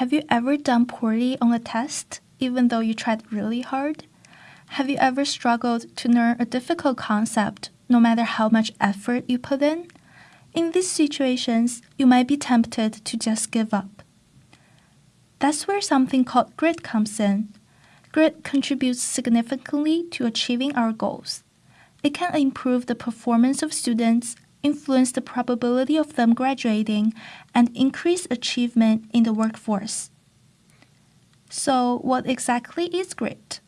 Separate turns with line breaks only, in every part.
Have you ever done poorly on a test, even though you tried really hard? Have you ever struggled to learn a difficult concept, no matter how much effort you put in? In these situations, you might be tempted to just give up. That's where something called grit comes in. Grit contributes significantly to achieving our goals. It can improve the performance of students, influence the probability of them graduating, and increase achievement in the workforce. So, what exactly is grit?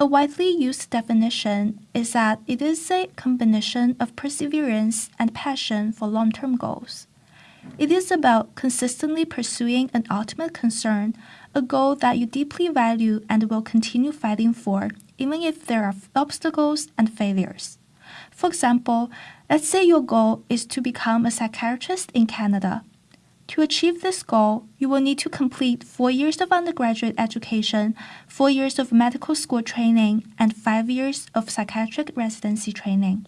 A widely used definition is that it is a combination of perseverance and passion for long term goals. It is about consistently pursuing an ultimate concern, a goal that you deeply value and will continue fighting for, even if there are obstacles and failures. For example, let's say your goal is to become a psychiatrist in Canada. To achieve this goal, you will need to complete four years of undergraduate education, four years of medical school training, and five years of psychiatric residency training.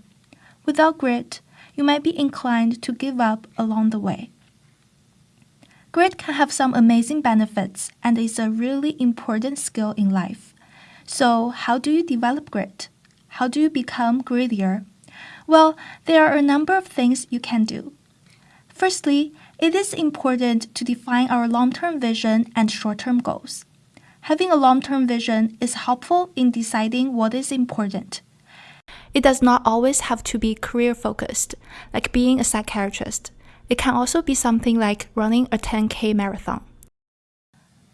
Without grit, you might be inclined to give up along the way. Grit can have some amazing benefits and is a really important skill in life. So, how do you develop grit? How do you become grittier? Well, there are a number of things you can do. Firstly, it is important to define our long term vision and short term goals. Having a long term vision is helpful in deciding what is important. It does not always have to be career focused, like being a psychiatrist. It can also be something like running a 10K marathon.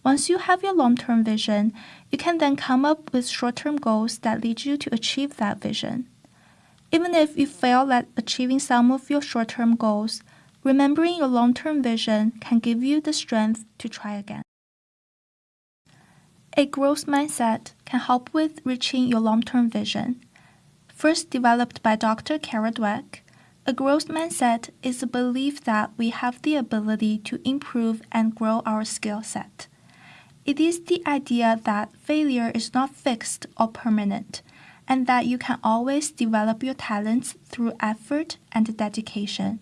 Once you have your long term vision, you can then come up with short term goals that lead you to achieve that vision. Even if you fail at achieving some of your short term goals, remembering your long term vision can give you the strength to try again. A growth mindset can help with reaching your long term vision. First developed by Dr. Carol Dweck, a growth mindset is a belief that we have the ability to improve and grow our skill set. It is the idea that failure is not fixed or permanent, and that you can always develop your talents through effort and dedication.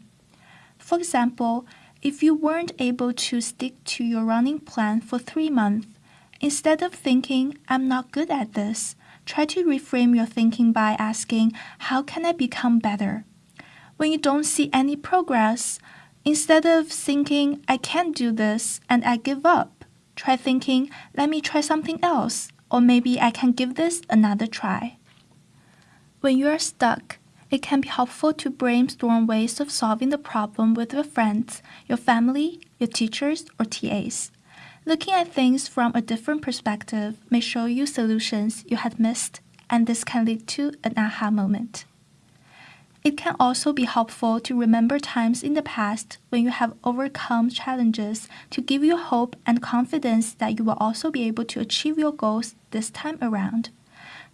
For example, if you weren't able to stick to your running plan for three months, instead of thinking, I'm not good at this, try to reframe your thinking by asking, How can I become better? When you don't see any progress, instead of thinking, I can't do this and I give up, try thinking, Let me try something else, or maybe I can give this another try. When you are stuck, it can be helpful to brainstorm ways of solving the problem with your friends, your family, your teachers, or TAs. Looking at things from a different perspective may show you solutions you had missed, and this can lead to an aha moment. It can also be helpful to remember times in the past when you have overcome challenges to give you hope and confidence that you will also be able to achieve your goals this time around.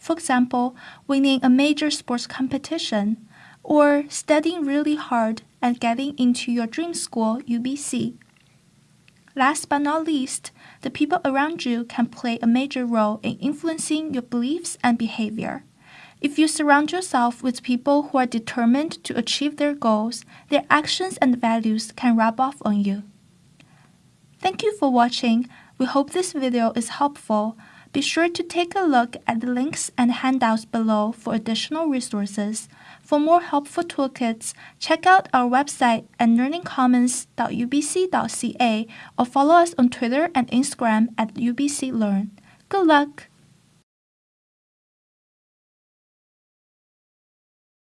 For example, winning a major sports competition, or studying really hard and getting into your dream school, UBC. Last but not least, the people around you can play a major role in influencing your beliefs and behavior. If you surround yourself with people who are determined to achieve their goals, their actions and values can rub off on you. Thank you for watching. We hope this video is helpful. Be sure to take a look at the links and handouts below for additional resources. For more helpful toolkits, check out our website at learningcommons.ubc.ca or follow us on Twitter and Instagram at ubclearn. Good luck!